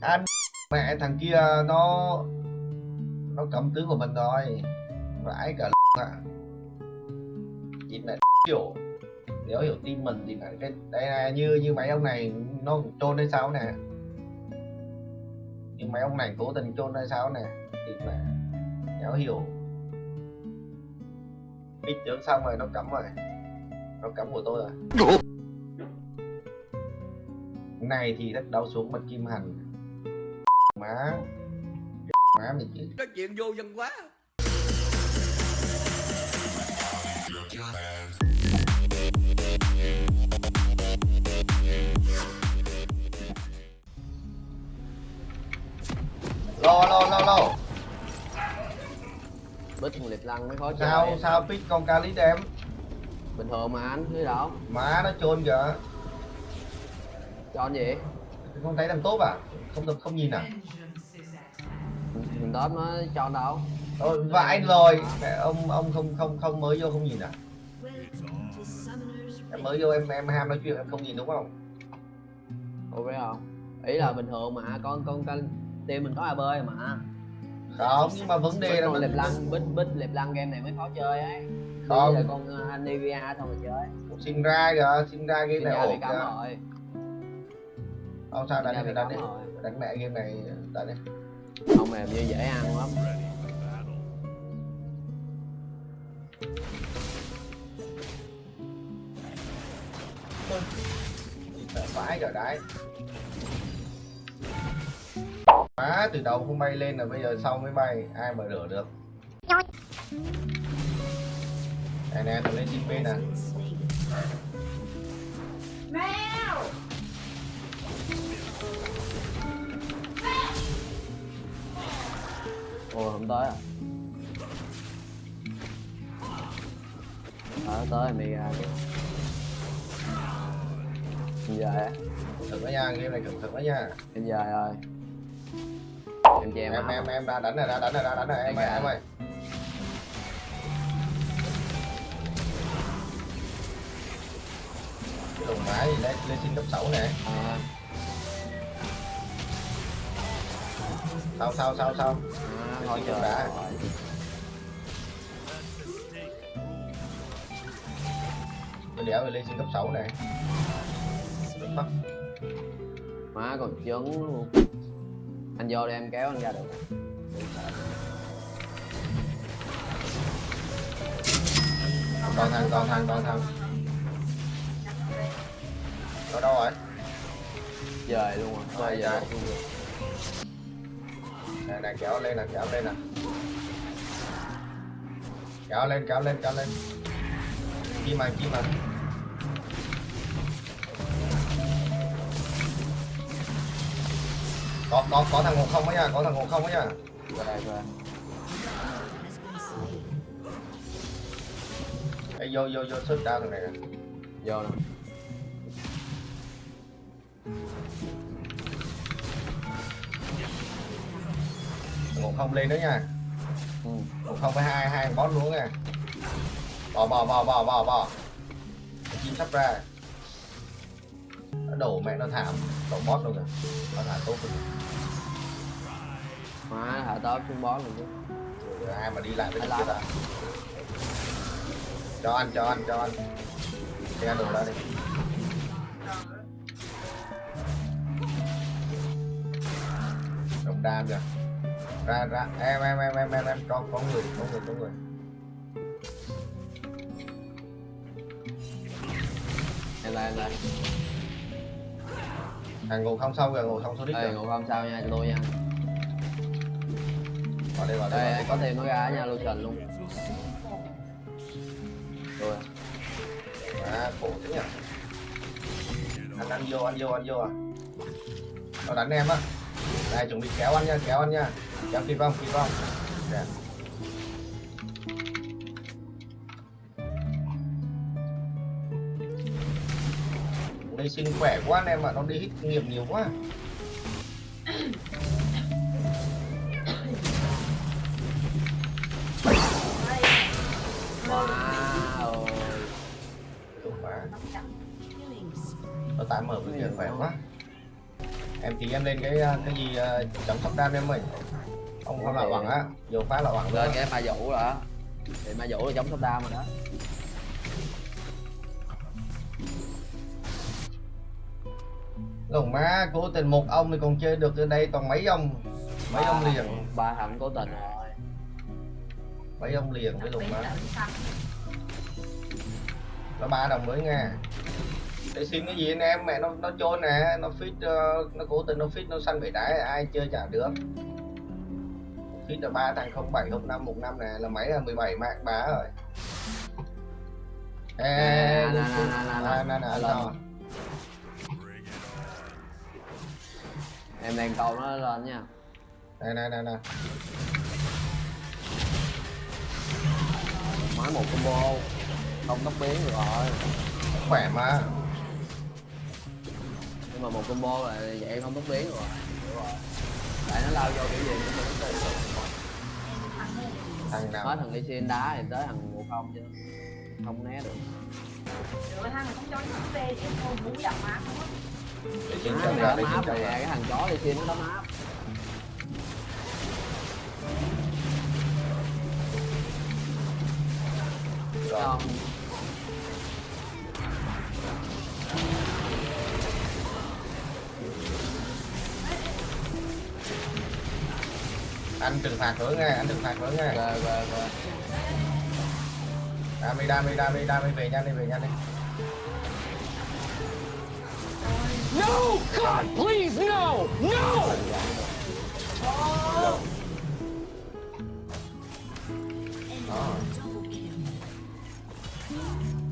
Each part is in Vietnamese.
anh mẹ thằng kia nó nó cầm tứ của mình rồi. Vãi cả ạ. Chị mẹ hiểu nếu hiểu tin mình thì phải cái đây là như như mấy ông này nó trôn hay sao nè. Nhưng mấy ông này cố tình trôn hay sao nè. Thì mẹ đéo hiểu bích tướng xong rồi nó cắm rồi. Nó cắm của tôi rồi. Này thì đất đau xuống bật kim hành má. Má mình chứ Nói chuyện vô dân quá lo lo lo lo. Bích thằng liệp lăng mới khó chơi. sao sao pick con ca lý đem bình thường mà anh thấy đâu má nó chôn kìa cho anh gì không thấy thằng tốt à? Không được không nhìn à? Mình tóm nó cho anh đâu. Ôi, vãi rồi. Mẹ ông ông không không không mới vô không nhìn à? Em mới vô em em ham nói chuyện em không nhìn đúng không? Biết không? Ý là bình thường mà con con con team mình có ab mà. Không nhưng mà vấn đề là con mình lăng bích bích liệp lăng game này mới khó chơi ấy. Không. Đây là con uh, Anivia xong rồi chơi. Sinh ra kìa sinh ra Sinh này ổn rồi không sao đánh bị đi đánh đi. rồi. Đánh mẹ game này đánh đi. Không mềm như dễ ăn lắm. Vãi rồi đấy. Má từ đầu không bay lên là bây giờ sau mới bay. Ai mà rửa được? Này nè thằng lên chim bên nè ồ không tới à? Ờ tới ra chứ em dài thật đó nha game này cẩn thận đó nha. Em dài rồi. Em che em em em ra đánh này ra đánh này ra đánh này em ơi em ơi. Cái đồng mã gì lên lên xin cấp 6 này à, sao sao sao sao à thôi trời đã. rồi. tôi đéo lên xin cấp 6 này Fuck. má còn trứng luôn anh vô đi em kéo anh ra được còn thằng còn thằng còn thằng ở đâu rồi dời luôn rồi Rồi, thôi giờ rồi nè nè kéo lên nè kéo lên nè. Kéo lên kéo lên kéo lên. Kim mà kim mà. Có có có thằng ngộ không ấy nha có thằng ngộ không ấy nha. Về Ê, vô vô vô xuất đao thằng này nè. Vô nè. Ngộ không lên nữa nha. Ừ. ngộ không với hai hai boss luôn nha. Bò bò bò bò bò bò. Chim sắp ra. Nó đổ mẹ nó thảm đổ boss luôn rồi nó thả tốt rồi má hạ tớp xuống bó luôn chứ. Rồi ai mà đi lại với kia làm. à cho ăn cho ăn cho ăn xe đồ ra đi. Đồng đam kìa ra ra. Em em em em em em. Có có người có người có người. Em lại em lại thằng ngồi không sâu kìa ngồi không số đích đây kìa. ngủ không sao nha cho tôi nha. Vào đây vào đây, đây có thêm nó ra nha lotion luôn. Rồi à khổ thế nhỉ. Ăn ăn vô ăn vô ăn vô à. Nó đánh em á. Đây chuẩn bị kéo ăn nha kéo ăn nha kéo kịp không kịp không Đẹp. đây sinh khỏe quá anh em ạ nó đi hít nghiệm nhiều quá. Wow. Nó tạm mở cái kia khỏe quá em thì em lên cái ờ, cái gì ờ, chống sốc đam em ơi không không là bằng á vô phá là bằng lên cái ma vũ rồi đó thì ma vũ là chống sốc đam rồi đó. Còn má cố tình một ông thì còn chơi được ở đây toàn mấy ông. Mấy ông liền. ba thằng cố tình rồi. Mấy ông liền với lùng má. Là nó ba đồng mới nha để xin cái gì anh em? Mẹ nó nó trôn nè nó fit ờ, nó cố tình nó fit nó săn bể đá ai chơi chả được. Fit là ba thằng không bảy không năm một năm nè là mấy là 17 mạng bá rồi. Ê Nè, nè nè, em đang câu nó lên nha. Nè nè nè nè. Mới một combo không tốc biến rồi. Khỏe mà nhưng mà một combo là vậy không tốc biến rồi. Hiểu rồi. Tại nó lao vô kiểu gì cũng Ăn đi. thằng nào? Hết thằng Lee Sin đá thì tới thằng ngộ không chứ. Không né được. Được thằng này không cho nó về chứ không muốn đập má không á. Má chồng này ra áp chồng nè ra. cái thằng chó Lee Sin nó đấm áp rồi anh trừng phạt nữa nghe anh trừng phạt nữa nghe rồi rồi rồi đam đi đam đi đam đi đam đi về nhanh đi về nhanh đi No! God, please, no! No!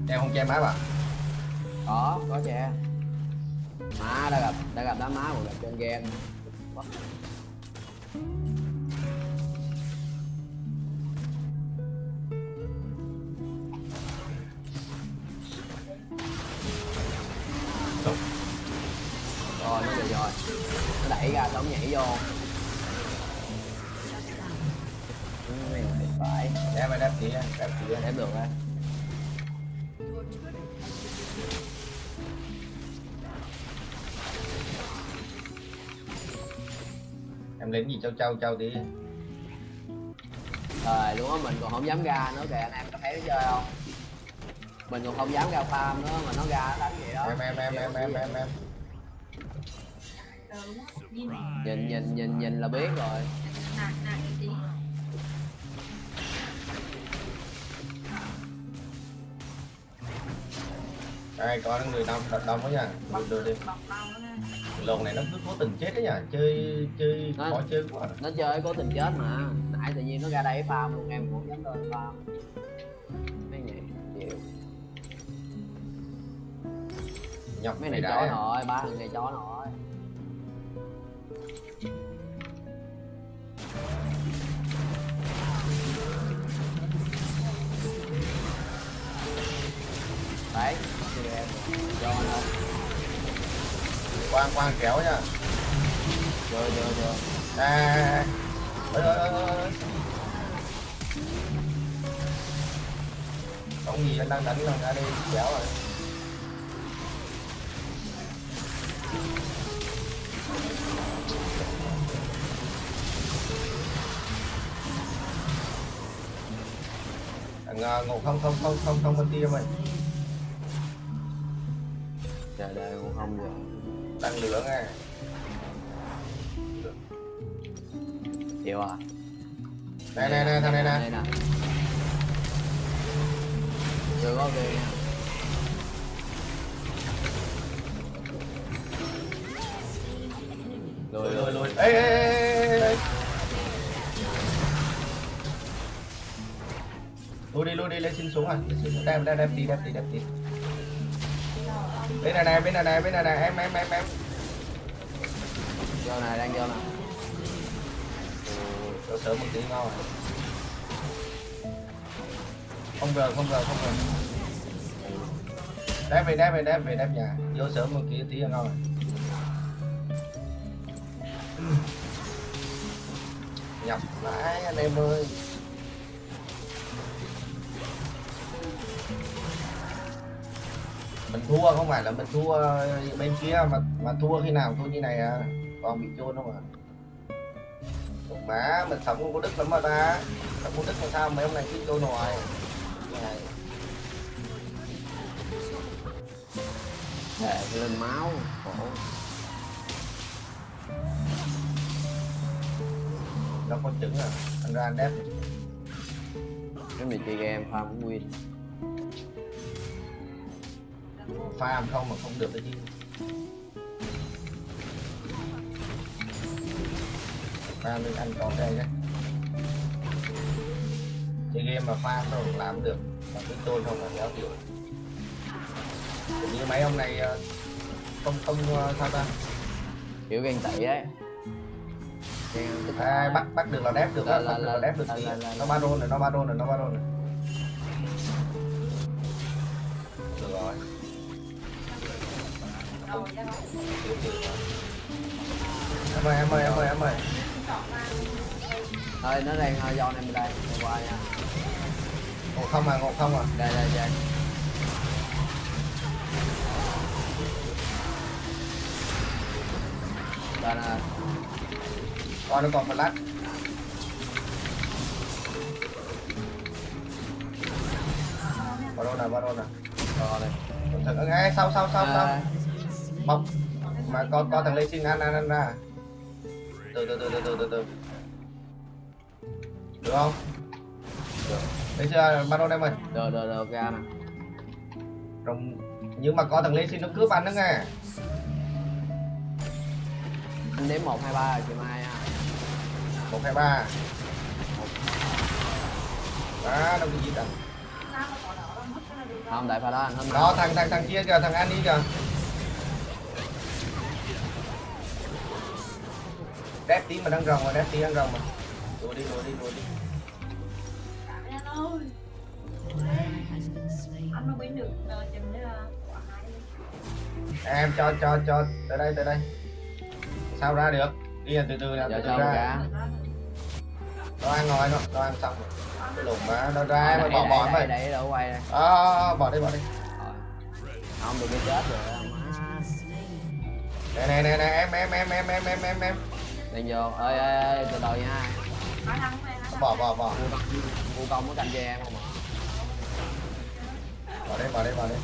em không che má bà có có che má đã gặp đã gặp đám má một gặp trên game Đúng. Rồi. Nó đẩy ra nó nhảy vô. Ừ, này phải. Đáp đi đáp kia đáp kia đáp được á. Em lính gì? Trâu trâu trâu đi. Rồi luôn á mình còn không dám ra nữa kìa. Anh em có thấy nó chơi không? Mình còn không dám ra farm nữa mà nó ra nó đánh vậy đó. Em em em em em em em. Á. Nhìn nhìn nhìn nhìn nhìn là biết rồi. Nè, nè, đây có người đông đông quá nha. Bọc, đưa đi. Nó nè. lồn này nó cứ cố tình chết đấy nhá chơi chơi Nó- khó chơi quá nó chơi cố tình chết mà. Nãy tự nhiên nó ra đây farm luôn em cũng dám lên farm. Mấy này chịu nhọc mấy này chó nội ba thằng này chó nội đấy cho quang quang, kéo nha. Rồi rồi rồi. À ơi ơi ơi không gì anh đang đánh lần ra đi kéo rồi. À, Thằng ngủ ngộ không không không không không bên kia mày đời cũng không giờ đang lửa nghe chịu à? Nè nè nè thằng này nè. Đây có kia nha lùi lùi. Lùi ê ê ê ê, lùi đi lùi đi lên xin xuống à lên xin xuống. đem đem đem đi đem đi đem đi bên này này bên này này bên này này em em em em. Vô này đang vô nè. Cho sớm một tí ngon rồi. Không rờ không rờ không rờ đem về đem về đem về đem nhà. Vô sớm một tí tí là ngon rồi. Nhập vãi anh em ơi mình thua không phải là mình thua bên kia mà mà thua khi nào thua như này à? Còn bị chôn không à má mình sống không có đức lắm mà ta. Sống có đức mà sao mấy ông này cứ trôi ngoài này. Để lên máu khổ. Nó có trứng à? Anh ra anh đép cái mình chơi game farm win farm không mà không được cái chứ farm nên anh còn đây đấy chơi game mà farm đâu làm được. Mà cứ trôi không là kéo kiểu như mấy ông này ờ, không không ờ, sao ta? Kiểu ghen tị ấy. À, bắt bắt được là đép được Là- là- được là là- đép được là- tí là- là- nó ba đôn rồi nó ba đôn rồi nó ba đôn rồi em ơi em ơi em ơi em ơi. Thôi nó đang uh, do em đây. Qua nha. Ngộ không à ngộ không à. Đây đây đây. Đây nè. Coi nó còn flash ba đôn nè ba đôn nè. Rồi thật ngay. Sau sau sau sau. À, bọc mà có có thằng lê xin ăn ăn ăn ra từ từ từ từ từ từ từ. Được không? Được. Thấy chưa? Ba đôn em ơi được được được ra nè Rồng... nhưng mà có thằng lê xin nó cướp ăn đó nghe. Anh đếm một hai ba chị mai nha một hai ba. Đó đâu cái gì đâu không tại pha đó anh hết đó thằng thằng thằng kia kìa thằng Andy kìa đép tí mà đang rồng mà đép tí đang rồng mà đùa đi đùa đi đùa đi. Anh mà bên được ờ, chừng quả hai đi. em cho cho cho tới đây tới đây. Sao ra được? Đi từ từ nè giờ từ từ ra. nó ăn rồi nó nó ăn xong rồi. Cái lùm mà nó ra đây, bỏ bỏ mày đây đâu quay đây. À, bỏ đi bỏ đi. Rồi. không được cái chết rồi má nè nè nè nè em em em em em em em em đang vô. Ơi ơi ơi từ từ nha. Bỏ bỏ bỏ. Vô công có canh cho em không ạ? Bỏ đi bỏ đi bỏ đi.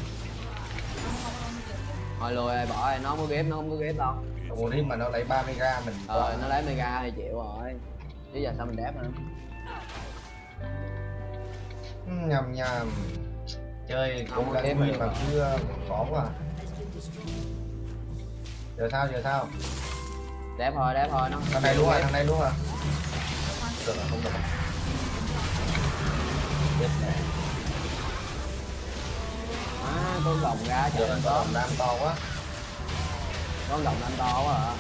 Thôi lùi ơi bỏ ơi nó không có ghép nó không có ghép đâu. Ủa đi mà nó lấy 30 ra mình ờ nó lấy mega thì chịu rồi. Chứ giờ sao mình đép nữa nhầm nhầm. Chơi cũng win được. mà cứ ờ, khó quá. Giờ sao giờ sao đẹp rồi đẹp rồi nó à, thằng này luôn à? rồi thằng này luôn rồi được không được à con gồng ra trời con gồng nam to quá. Con gồng nam to quá hả?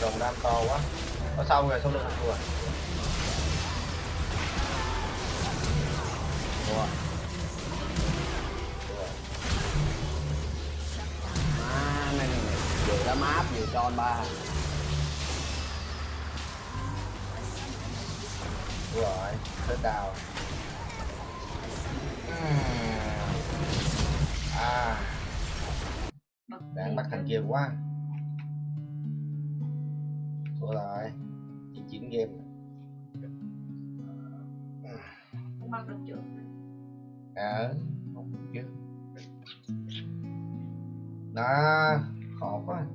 Gồng nam to quá. Có xong rồi xong được rồi thua. Này vừa đã map cho anh ba. Rồi, hết đào. Hmm. À. Đang bắt thằng kia quá. Thua rồi. Chỉ chín game. Không bắt được chưa? ờ không biết. Chứ đó, khó quá.